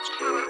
Let's do it.